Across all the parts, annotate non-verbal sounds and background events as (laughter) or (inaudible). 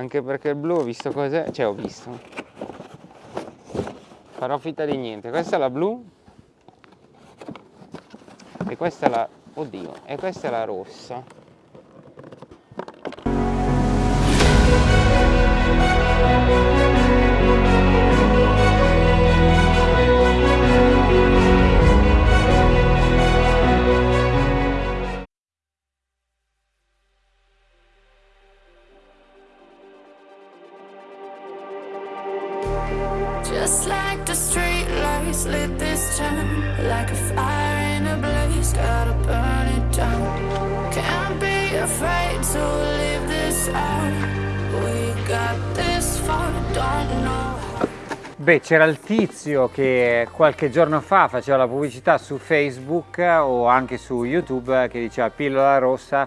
Anche perché il blu ho visto cos'è, cioè ho visto. Farò finta di niente. Questa è la blu. E questa è la... Oddio, e questa è la rossa. Beh, c'era il tizio che qualche giorno fa faceva la pubblicità su Facebook o anche su YouTube che diceva pillola rossa,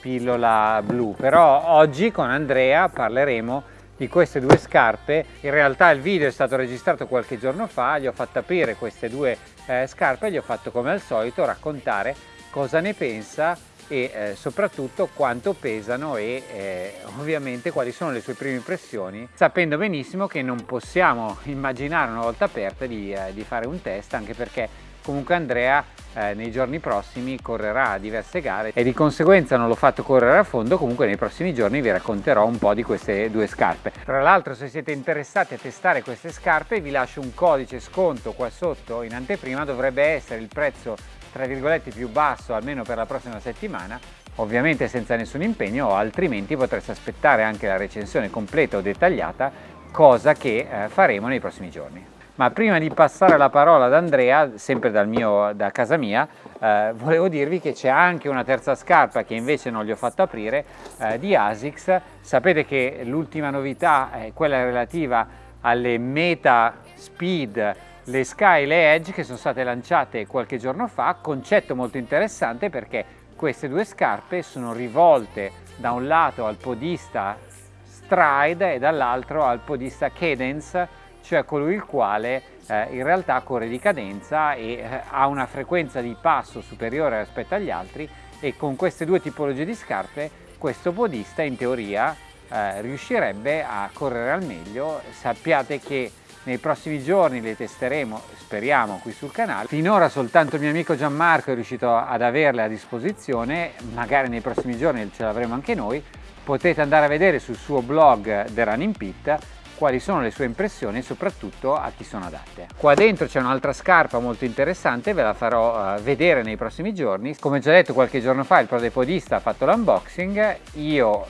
pillola blu. Però oggi con Andrea parleremo di queste due scarpe. In realtà il video è stato registrato qualche giorno fa, gli ho fatto aprire queste due eh, scarpe e gli ho fatto come al solito raccontare cosa ne pensa e eh, soprattutto quanto pesano e eh, ovviamente quali sono le sue prime impressioni sapendo benissimo che non possiamo immaginare una volta aperta di, eh, di fare un test anche perché comunque Andrea eh, nei giorni prossimi correrà diverse gare e di conseguenza non l'ho fatto correre a fondo comunque nei prossimi giorni vi racconterò un po' di queste due scarpe. Tra l'altro se siete interessati a testare queste scarpe vi lascio un codice sconto qua sotto in anteprima dovrebbe essere il prezzo tra virgolette più basso almeno per la prossima settimana ovviamente senza nessun impegno altrimenti potreste aspettare anche la recensione completa o dettagliata cosa che eh, faremo nei prossimi giorni. Ma prima di passare la parola ad Andrea sempre mio, da casa mia eh, volevo dirvi che c'è anche una terza scarpa che invece non gli ho fatto aprire eh, di Asics. Sapete che l'ultima novità è quella relativa alle Meta Speed le Sky e le Edge che sono state lanciate qualche giorno fa, concetto molto interessante perché queste due scarpe sono rivolte da un lato al podista Stride e dall'altro al podista Cadence, cioè colui il quale eh, in realtà corre di cadenza e eh, ha una frequenza di passo superiore rispetto agli altri e con queste due tipologie di scarpe questo podista in teoria eh, riuscirebbe a correre al meglio. Sappiate che nei prossimi giorni le testeremo, speriamo, qui sul canale. Finora soltanto il mio amico Gianmarco è riuscito ad averle a disposizione, magari nei prossimi giorni ce l'avremo anche noi. Potete andare a vedere sul suo blog The Running Pit quali sono le sue impressioni e soprattutto a chi sono adatte. Qua dentro c'è un'altra scarpa molto interessante, ve la farò uh, vedere nei prossimi giorni. Come già detto qualche giorno fa il Prodepodista ha fatto l'unboxing, io uh,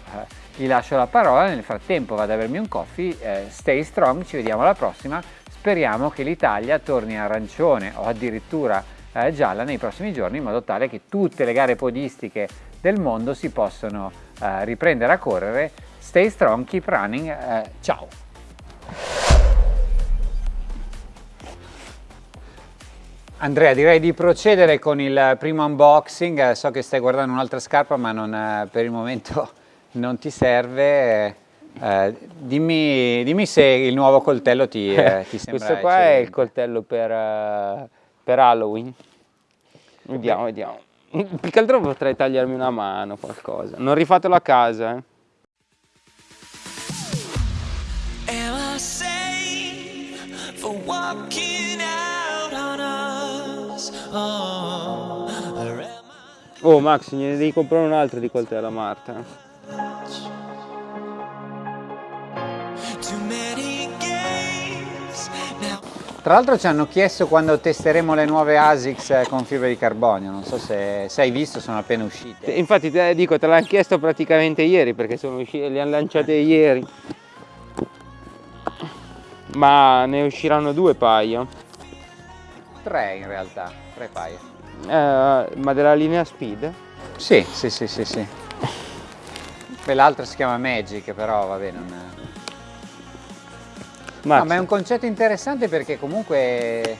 gli lascio la parola, nel frattempo vado a bermi un coffee, eh, stay strong, ci vediamo alla prossima, speriamo che l'Italia torni arancione o addirittura eh, gialla nei prossimi giorni in modo tale che tutte le gare podistiche del mondo si possano eh, riprendere a correre, stay strong, keep running, eh, ciao! Andrea direi di procedere con il primo unboxing, so che stai guardando un'altra scarpa ma non, eh, per il momento non ti serve, eh, dimmi, dimmi, se il nuovo coltello ti, eh, (laughs) ti sembra Questo qua eccellente. è il coltello per, uh, per Halloween. Vediamo, Beh. vediamo. Più che altro potrei tagliarmi una mano, qualcosa. Non rifatelo a casa, eh. Oh Max, ne devi comprare un altro di coltello a Marta. Tra l'altro ci hanno chiesto quando testeremo le nuove ASICS con fibra di carbonio, non so se, se hai visto, sono appena uscite. Infatti te, dico, te l'hanno chiesto praticamente ieri perché sono uscite, le hanno lanciate ieri. Ma ne usciranno due paia. Tre in realtà, tre paia. Eh, ma della linea Speed? Sì, sì, sì, sì, sì. L'altra si chiama Magic, però vabbè, non... No, ma è un concetto interessante perché comunque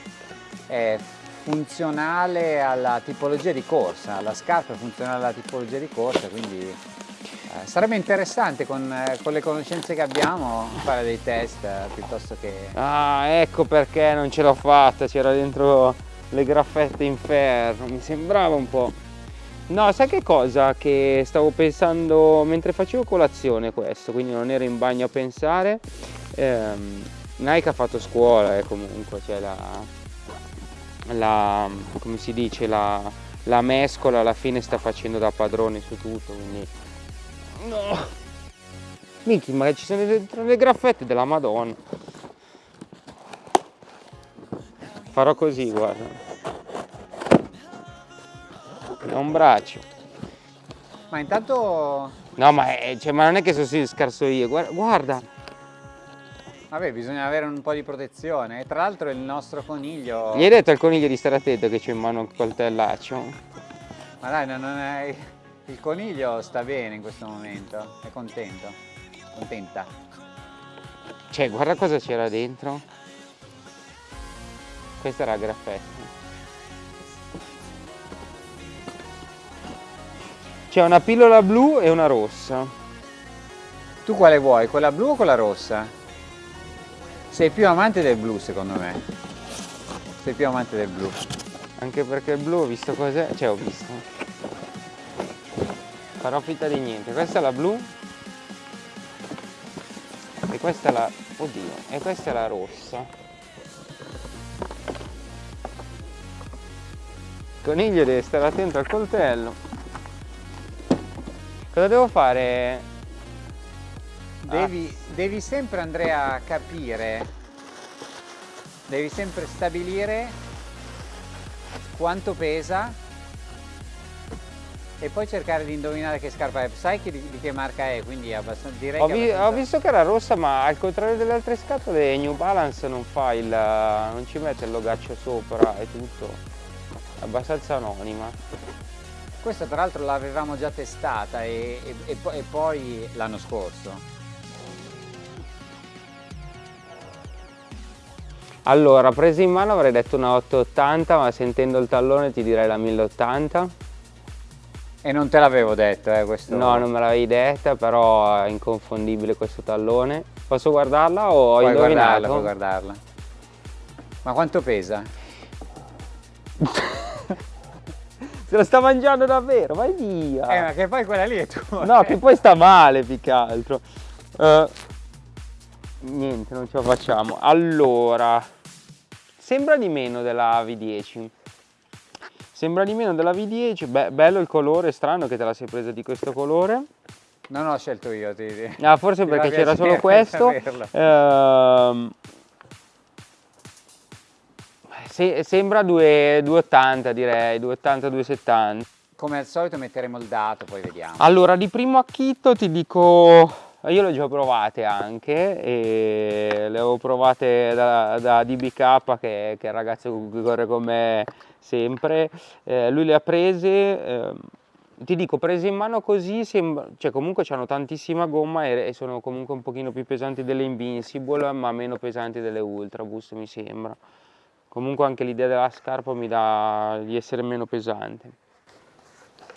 è funzionale alla tipologia di corsa, la scarpa è funzionale alla tipologia di corsa, quindi eh, sarebbe interessante con, eh, con, le conoscenze che abbiamo fare dei test eh, piuttosto che... Ah, ecco perché non ce l'ho fatta, c'era dentro le graffette in ferro, mi sembrava un po'. No, sai che cosa? Che stavo pensando mentre facevo colazione questo, quindi non ero in bagno a pensare. Ehm, Nike ha fatto scuola eh, comunque, cioè la, la, come si dice, la, la mescola alla fine sta facendo da padrone su tutto, quindi... No! Minchia, ma ci sono dentro le graffette della Madonna. Farò così, guarda. È un braccio. Ma intanto, No, ma, è- cioè, ma non è che sono scarso io, guarda, guarda. Vabbè, bisogna avere un po' di protezione. E tra l'altro il nostro coniglio... Gli hai detto al coniglio di stare attento che c'è in mano un coltellaccio? Ma dai, non non è... il coniglio sta bene in questo momento, è contento, contenta. Cioè, guarda cosa c'era dentro. Questa era la graffetta. C'è una pillola blu e una rossa. Tu quale vuoi, quella blu o quella rossa? Sei più amante del blu secondo me. Sei più amante del blu. Anche perché il blu ho visto cos'è. Cioè, ho visto. Farò finta di niente. Questa è la blu. E questa è la... Oddio. E questa è la rossa. Coniglio deve stare attento al coltello. Cosa devo fare? Devi, devi sempre Andrea capire, devi sempre stabilire quanto pesa e poi cercare di indovinare che scarpa è. Sai che di, che marca è, quindi è abbastanza, direi Ho, vi- ho abbastanza- visto che era rossa, ma al contrario delle altre scatole New Balance non fa il. non ci mette il logaccio sopra e tutto. È abbastanza anonima. Questa tra l'altro l'avevamo già testata e, e- e poi l'anno scorso. Allora, presa in mano avrei detto una 880, ma sentendo il tallone ti direi la 1080. E non te l'avevo detto, eh, questo. No, non me l'avevi detta, però è inconfondibile questo tallone. Posso guardarla o ho puoi indovinato? guardarla, puoi guardarla. Ma quanto pesa? (laughs) Se lo sta mangiando davvero, vai via! Eh, ma che poi quella lì è tua. No, che poi sta male più che altro. Eh, niente, non ce la facciamo. Allora, sembra di meno della V10. Sembra di meno della V10. Beh, bello il colore, strano che te la sei presa di questo colore. Non ho scelto io, ti ti- Ah, forse ti perché c'era solo (laughs) questo. Ehm, se- sembra 2 280 direi, 280, 270. Come al solito metteremo il dato, poi vediamo. Allora, di primo acchito ti dico, io le ho già provate anche, e le avevo provate da, da DBK che, che è il ragazzo che corre con me sempre, Eh, lui le ha prese, ehm, ti dico, prese in mano così, sembra, cioè comunque hanno tantissima gomma e, e sono comunque un pochino più pesanti delle Invincible, ma meno pesanti delle Ultra Boost mi sembra. Comunque anche l'idea della scarpa mi dà di essere meno pesante.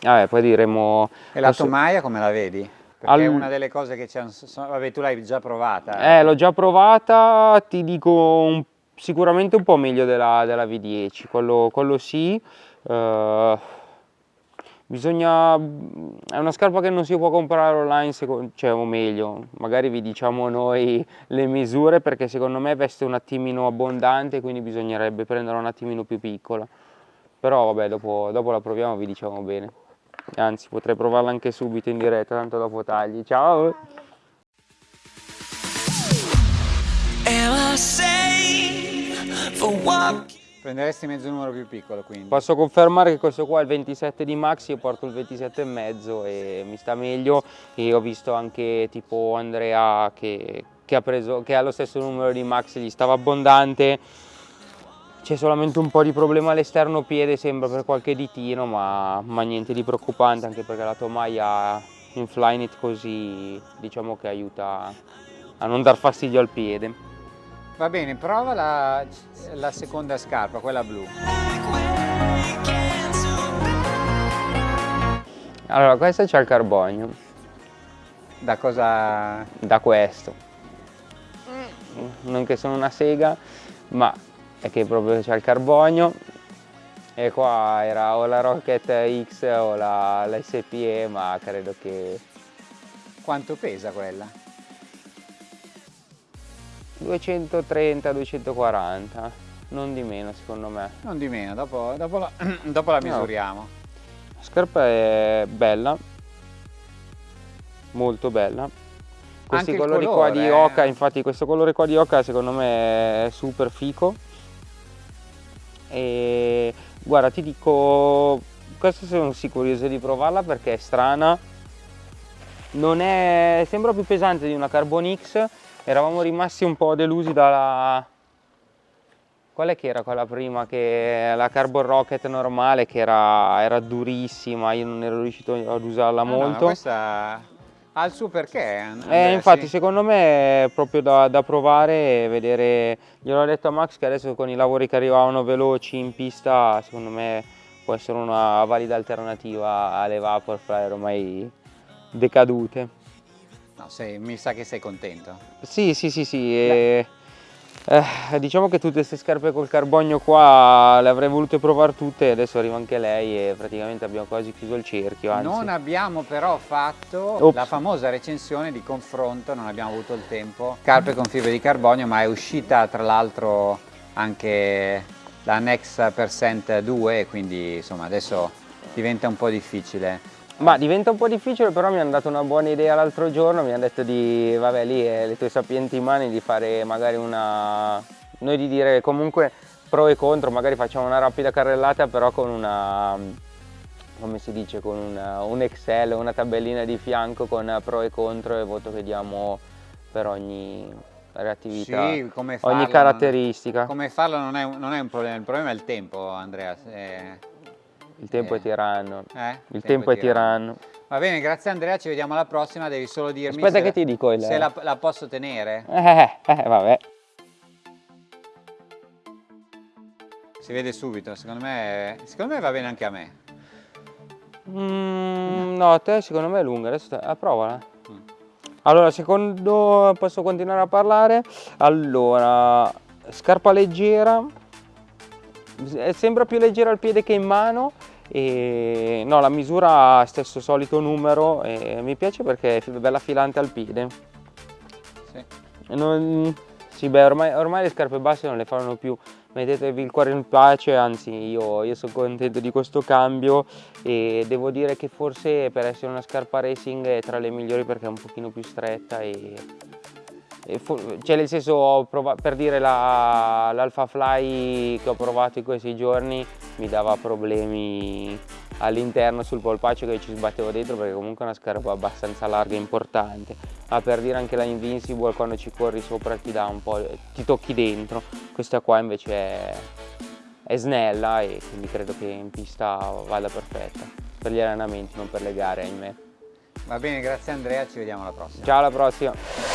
Vabbè, poi diremo... E la tomaia come la vedi? Perché è una delle cose che c'è. Vabbè, tu l'hai già provata. Eh, l'ho già provata, ti dico un- sicuramente un po' meglio della, della V10, quello, quello sì. Eh, bisogna, è una scarpa che non si può comprare online, seco- cioè, o meglio, magari vi diciamo noi le misure perché secondo me veste un attimino abbondante, quindi bisognerebbe prendere un attimino più piccola. Però vabbè, dopo, dopo la proviamo vi diciamo bene. Anzi, potrei provarla anche subito in diretta, tanto dopo tagli. Ciao! Prenderesti mezzo numero più piccolo quindi. Posso confermare che questo qua è il 27 di Max, io porto il 27 e mezzo e mi sta meglio e ho visto anche tipo Andrea che, che ha, preso, che ha lo stesso numero di Max, gli stava abbondante, c'è solamente un po' di problema all'esterno piede sembra per qualche ditino ma, ma niente di preoccupante anche perché la tomaia in Flyknit così diciamo che aiuta a non dar fastidio al piede. Va bene, prova la, la seconda scarpa, quella blu. Allora questo c'è il carbonio, Da cosa. da questo. Non che sono una sega, ma è che proprio c'è il carbonio. E qua era o la Rocket X o la, la SPE, ma credo che Quanto pesa quella? 230-240, non di meno secondo me. Non di meno, dopo, dopo la, (clears throat) dopo la No. misuriamo. La scarpa è bella, molto bella. Questi Anche colori qua colore, di eh. oca, infatti questo colore qua di oca secondo me è super fico. E guarda ti dico, questa sono sì curioso di provarla perché è strana. Non è, sembra più pesante di una Carbon X. Eravamo rimasti un po' delusi dalla, Qual è che era quella prima? Che la Carbon Rocket normale che era, era durissima, io non ero riuscito ad usarla Ah, no, molto. questa ha il suo perché. Andrea, Eh, infatti sì. secondo me è proprio da, da provare e vedere, gliel'ho detto a Max che adesso con i lavori che arrivavano veloci in pista, secondo me può essere una valida alternativa alle Vaporfly ormai decadute. No, sei- mi sa che sei contento. Sì, sì, sì, sì. e, eh, diciamo che tutte queste scarpe col carbonio qua le avrei volute provare tutte, adesso arriva anche lei e praticamente abbiamo quasi chiuso il cerchio. Anzi. Non abbiamo però fatto Ops. la famosa recensione di confronto, non abbiamo avuto il tempo. Scarpe con fibre di carbonio, ma è uscita tra l'altro anche la Next Percent 2, quindi insomma adesso diventa un po' difficile. Ma diventa un po' difficile, però mi hanno dato una buona idea l'altro giorno, mi hanno detto di, vabbè lì è le tue sapienti mani, di fare magari una... noi di dire comunque pro e contro, magari facciamo una rapida carrellata però con una... come si dice, con una- un Excel, una tabellina di fianco con pro e contro e voto che diamo per ogni reattività, Sì, come farlo, ogni caratteristica. come farlo non è, un- non è un problema, il problema è il tempo Andrea. eh, Il tempo eh. è tiranno. eh? Il tempo è tiranno. Va bene, grazie Andrea, ci vediamo alla prossima, devi solo dirmi Aspetta se, che ti dico il... se la, la posso tenere. Eh, eh, vabbè. Si vede subito, secondo me, secondo me va bene anche a me. Mm, no, a te secondo me è lunga, adesso te- ah, provala. Mm. Allora, secondo posso continuare a parlare? Allora, scarpa leggera, sembra più leggera al piede che in mano e no, la misura ha stesso solito numero e mi piace perché è bella filante al piede. Sì. Non- sì, beh, ormai, ormai le scarpe basse non le fanno più. Mettetevi il cuore in pace, anzi io, io sono contento di questo cambio e devo dire che forse per essere una scarpa racing è tra le migliori perché è un pochino più stretta e, cioè nel senso per dire la- l'Alpha Fly che ho provato in questi giorni mi dava problemi all'interno sul polpaccio che ci sbattevo dentro perché comunque è una scarpa abbastanza larga e importante. Ma per dire anche la Invincible quando ci corri sopra ti dà un po' ti tocchi dentro. Questa qua invece è, è snella e quindi credo che in pista vada perfetta. Per gli allenamenti non per le gare ahimè. Va bene, grazie Andrea, ci vediamo alla prossima. ciao alla prossima